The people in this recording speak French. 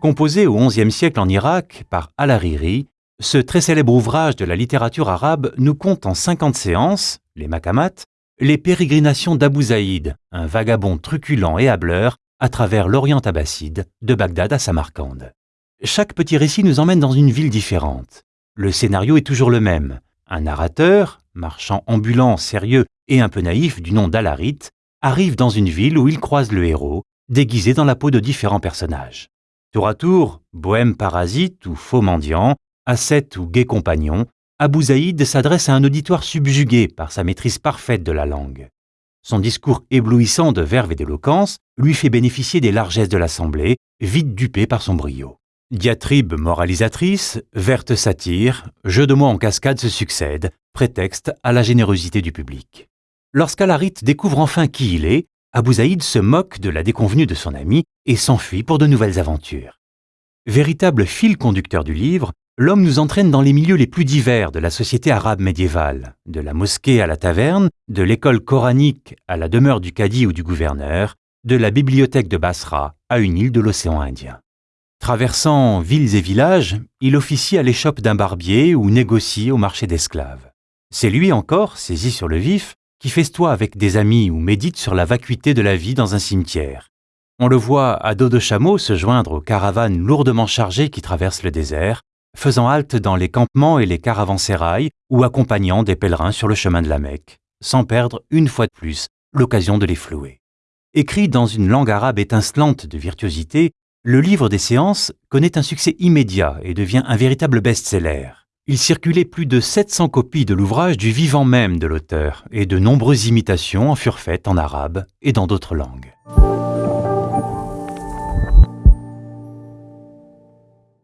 Composé au XIe siècle en Irak par Al-Hariri, ce très célèbre ouvrage de la littérature arabe nous compte en 50 séances, les Makamat, les pérégrinations d'Abu Zaïd, un vagabond truculent et hableur à travers l'Orient abbasside, de Bagdad à Samarcande. Chaque petit récit nous emmène dans une ville différente. Le scénario est toujours le même. Un narrateur, marchand ambulant, sérieux et un peu naïf du nom d'Alarit, arrive dans une ville où il croise le héros, déguisé dans la peau de différents personnages. Tour à tour, bohème parasite ou faux mendiant, ascète ou gai compagnon, Abu Zaïd s'adresse à un auditoire subjugué par sa maîtrise parfaite de la langue. Son discours éblouissant de verve et d'éloquence lui fait bénéficier des largesses de l'assemblée, vite dupée par son brio. Diatribe moralisatrice, verte satire, jeux de mots en cascade se succèdent, prétexte à la générosité du public. Lorsqu'Alarit découvre enfin qui il est, Abu Zaïd se moque de la déconvenue de son ami et s'enfuit pour de nouvelles aventures. Véritable fil conducteur du livre, l'homme nous entraîne dans les milieux les plus divers de la société arabe médiévale, de la mosquée à la taverne, de l'école coranique à la demeure du cadi ou du gouverneur, de la bibliothèque de Basra à une île de l'océan Indien. Traversant villes et villages, il officie à l'échoppe d'un barbier ou négocie au marché d'esclaves. C'est lui encore, saisi sur le vif, qui festoie avec des amis ou médite sur la vacuité de la vie dans un cimetière. On le voit à dos de chameau se joindre aux caravanes lourdement chargées qui traversent le désert, faisant halte dans les campements et les caravansérails ou accompagnant des pèlerins sur le chemin de la Mecque, sans perdre une fois de plus l'occasion de les flouer. Écrit dans une langue arabe étincelante de virtuosité, le livre des séances connaît un succès immédiat et devient un véritable best-seller. Il circulait plus de 700 copies de l'ouvrage du vivant même de l'auteur, et de nombreuses imitations en furent faites en arabe et dans d'autres langues.